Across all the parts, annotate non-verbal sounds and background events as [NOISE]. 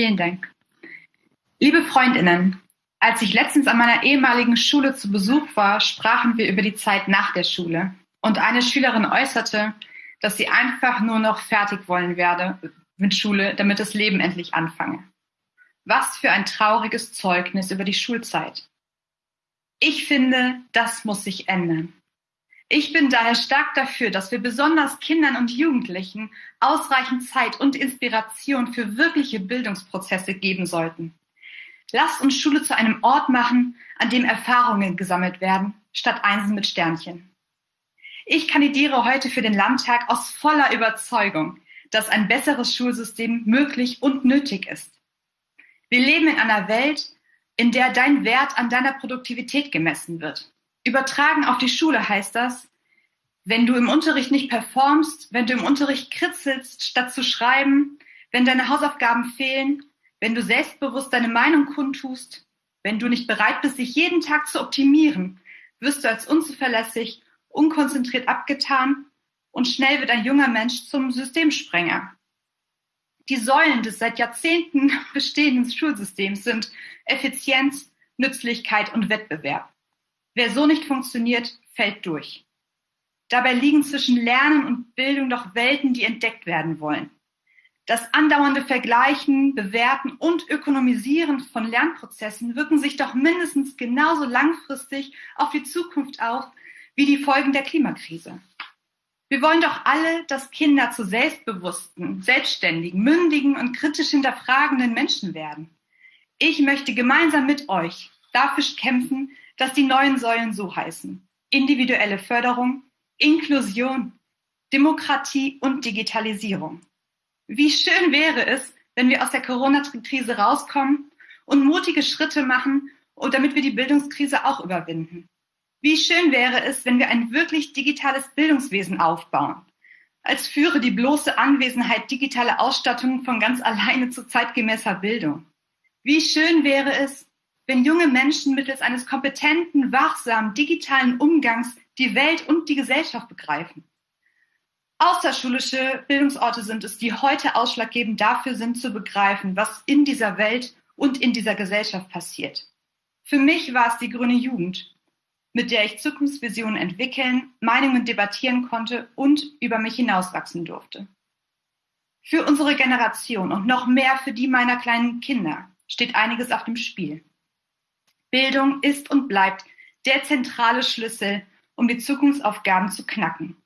Vielen Dank. Liebe Freundinnen, als ich letztens an meiner ehemaligen Schule zu Besuch war, sprachen wir über die Zeit nach der Schule. Und eine Schülerin äußerte, dass sie einfach nur noch fertig wollen werde mit Schule, damit das Leben endlich anfange. Was für ein trauriges Zeugnis über die Schulzeit. Ich finde, das muss sich ändern. Ich bin daher stark dafür, dass wir besonders Kindern und Jugendlichen ausreichend Zeit und Inspiration für wirkliche Bildungsprozesse geben sollten. Lasst uns Schule zu einem Ort machen, an dem Erfahrungen gesammelt werden, statt Einsen mit Sternchen. Ich kandidiere heute für den Landtag aus voller Überzeugung, dass ein besseres Schulsystem möglich und nötig ist. Wir leben in einer Welt, in der dein Wert an deiner Produktivität gemessen wird. Übertragen auf die Schule heißt das, wenn du im Unterricht nicht performst, wenn du im Unterricht kritzelst, statt zu schreiben, wenn deine Hausaufgaben fehlen, wenn du selbstbewusst deine Meinung kundtust, wenn du nicht bereit bist, dich jeden Tag zu optimieren, wirst du als unzuverlässig, unkonzentriert abgetan und schnell wird ein junger Mensch zum Systemsprenger. Die Säulen des seit Jahrzehnten [LAUGHS] bestehenden Schulsystems sind Effizienz, Nützlichkeit und Wettbewerb. Wer so nicht funktioniert, fällt durch. Dabei liegen zwischen Lernen und Bildung doch Welten, die entdeckt werden wollen. Das andauernde Vergleichen, Bewerten und Ökonomisieren von Lernprozessen wirken sich doch mindestens genauso langfristig auf die Zukunft aus wie die Folgen der Klimakrise. Wir wollen doch alle, dass Kinder zu selbstbewussten, selbstständigen, mündigen und kritisch hinterfragenden Menschen werden. Ich möchte gemeinsam mit euch dafür kämpfen, dass die neuen Säulen so heißen. Individuelle Förderung, Inklusion, Demokratie und Digitalisierung. Wie schön wäre es, wenn wir aus der Corona-Krise rauskommen und mutige Schritte machen, damit wir die Bildungskrise auch überwinden. Wie schön wäre es, wenn wir ein wirklich digitales Bildungswesen aufbauen, als führe die bloße Anwesenheit digitaler Ausstattung von ganz alleine zu zeitgemäßer Bildung. Wie schön wäre es, wenn junge Menschen mittels eines kompetenten, wachsamen, digitalen Umgangs die Welt und die Gesellschaft begreifen. Außerschulische Bildungsorte sind es, die heute ausschlaggebend dafür sind, zu begreifen, was in dieser Welt und in dieser Gesellschaft passiert. Für mich war es die grüne Jugend, mit der ich Zukunftsvisionen entwickeln, Meinungen debattieren konnte und über mich hinauswachsen durfte. Für unsere Generation und noch mehr für die meiner kleinen Kinder steht einiges auf dem Spiel. Bildung ist und bleibt der zentrale Schlüssel, um die Zukunftsaufgaben zu knacken.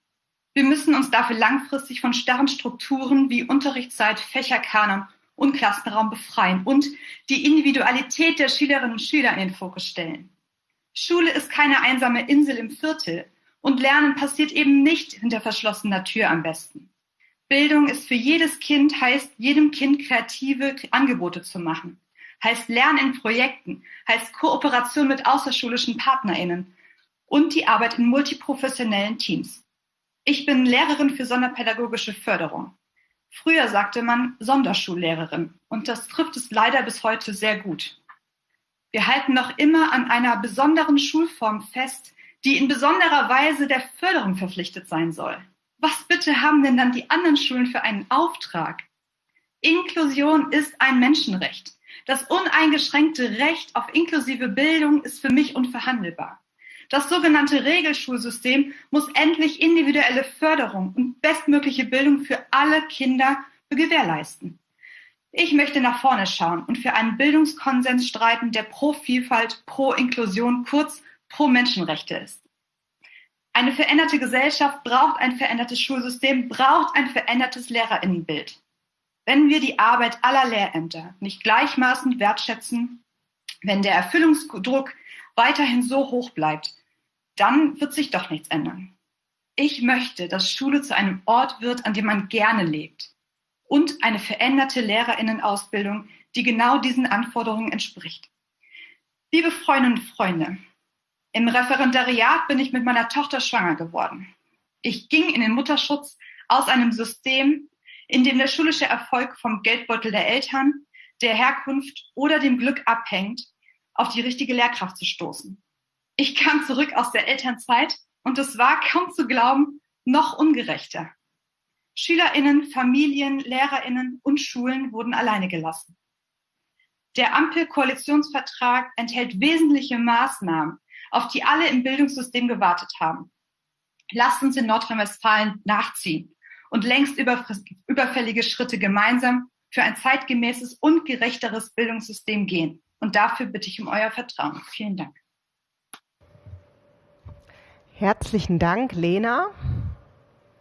Wir müssen uns dafür langfristig von starren Strukturen wie Unterrichtszeit, Fächerkanon und Klassenraum befreien und die Individualität der Schülerinnen und Schüler in den Fokus stellen. Schule ist keine einsame Insel im Viertel und Lernen passiert eben nicht hinter verschlossener Tür am besten. Bildung ist für jedes Kind, heißt jedem Kind kreative Angebote zu machen heißt Lernen in Projekten, heißt Kooperation mit außerschulischen PartnerInnen und die Arbeit in multiprofessionellen Teams. Ich bin Lehrerin für sonderpädagogische Förderung. Früher sagte man Sonderschullehrerin und das trifft es leider bis heute sehr gut. Wir halten noch immer an einer besonderen Schulform fest, die in besonderer Weise der Förderung verpflichtet sein soll. Was bitte haben denn dann die anderen Schulen für einen Auftrag? Inklusion ist ein Menschenrecht. Das uneingeschränkte Recht auf inklusive Bildung ist für mich unverhandelbar. Das sogenannte Regelschulsystem muss endlich individuelle Förderung und bestmögliche Bildung für alle Kinder gewährleisten. Ich möchte nach vorne schauen und für einen Bildungskonsens streiten, der pro Vielfalt, pro Inklusion, kurz pro Menschenrechte ist. Eine veränderte Gesellschaft braucht ein verändertes Schulsystem, braucht ein verändertes Lehrerinnenbild. Wenn wir die Arbeit aller Lehrämter nicht gleichmaßen wertschätzen, wenn der Erfüllungsdruck weiterhin so hoch bleibt, dann wird sich doch nichts ändern. Ich möchte, dass Schule zu einem Ort wird, an dem man gerne lebt und eine veränderte Lehrerinnenausbildung, die genau diesen Anforderungen entspricht. Liebe Freundinnen und Freunde, im Referendariat bin ich mit meiner Tochter schwanger geworden. Ich ging in den Mutterschutz aus einem System, in dem der schulische Erfolg vom Geldbeutel der Eltern, der Herkunft oder dem Glück abhängt, auf die richtige Lehrkraft zu stoßen. Ich kam zurück aus der Elternzeit und es war kaum zu glauben, noch ungerechter. Schülerinnen, Familien, Lehrerinnen und Schulen wurden alleine gelassen. Der Ampel-Koalitionsvertrag enthält wesentliche Maßnahmen, auf die alle im Bildungssystem gewartet haben. Lasst uns in Nordrhein-Westfalen nachziehen und längst überfällige Schritte gemeinsam für ein zeitgemäßes und gerechteres Bildungssystem gehen. Und dafür bitte ich um euer Vertrauen. Vielen Dank. Herzlichen Dank, Lena.